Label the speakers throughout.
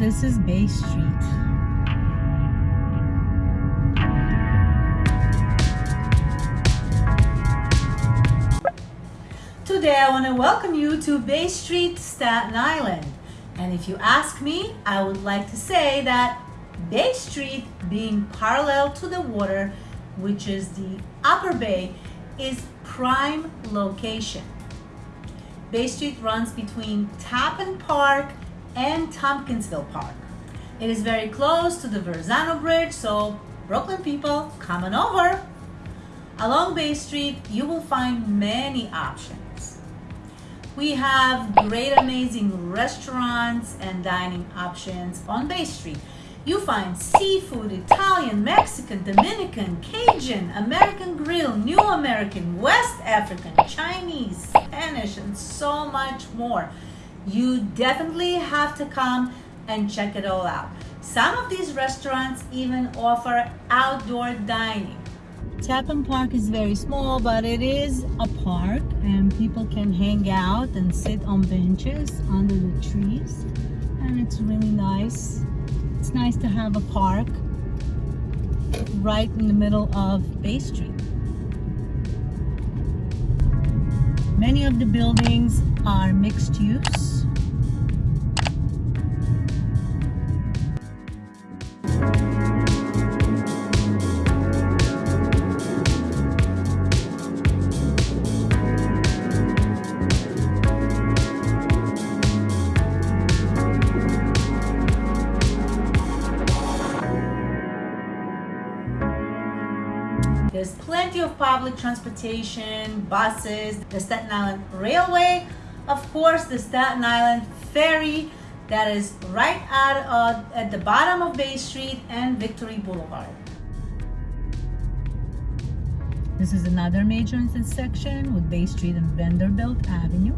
Speaker 1: this is Bay Street. Today I want to welcome you to Bay Street, Staten Island. And if you ask me, I would like to say that Bay Street being parallel to the water, which is the upper bay, is prime location. Bay Street runs between Tappan Park and Tompkinsville Park. It is very close to the Verrazzano Bridge, so Brooklyn people, come on over. Along Bay Street, you will find many options. We have great, amazing restaurants and dining options on Bay Street. You find seafood, Italian, Mexican, Dominican, Cajun, American Grill, New American, West African, Chinese, Spanish, and so much more. You definitely have to come and check it all out. Some of these restaurants even offer outdoor dining. Tappan Park is very small, but it is a park and people can hang out and sit on benches under the trees. And it's really nice. It's nice to have a park right in the middle of Bay Street. Many of the buildings are mixed use. There's plenty of public transportation, buses, the Staten Island Railway, of course the Staten Island Ferry that is right out uh, at the bottom of Bay Street and Victory Boulevard. This is another major intersection with Bay Street and Vanderbilt Avenue.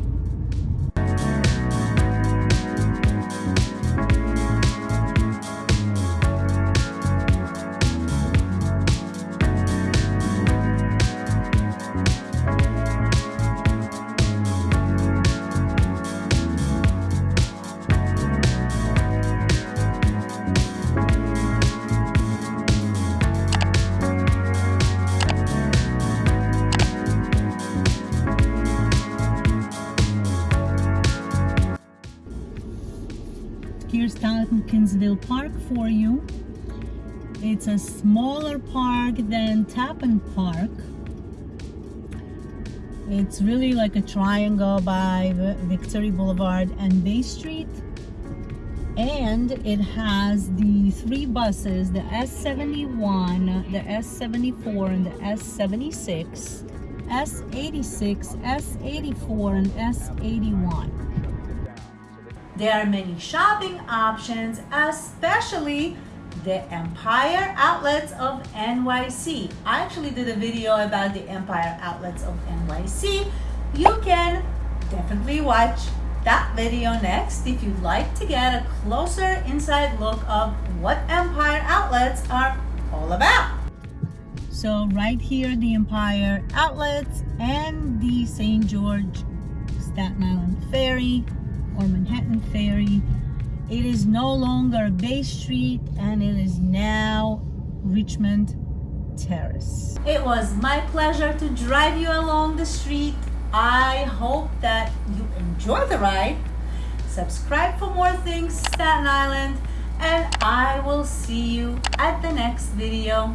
Speaker 1: Here's Tompkinsville Park for you. It's a smaller park than Tappan Park. It's really like a triangle by Victory Boulevard and Bay Street. And it has the three buses, the S71, the S74, and the S76, S86, S84, and S81. There are many shopping options, especially the Empire Outlets of NYC. I actually did a video about the Empire Outlets of NYC. You can definitely watch that video next if you'd like to get a closer inside look of what Empire Outlets are all about. So right here, the Empire Outlets and the St. George Staten Island Ferry or Manhattan Ferry. It is no longer Bay Street and it is now Richmond Terrace. It was my pleasure to drive you along the street. I hope that you enjoy the ride. Subscribe for more things Staten Island and I will see you at the next video.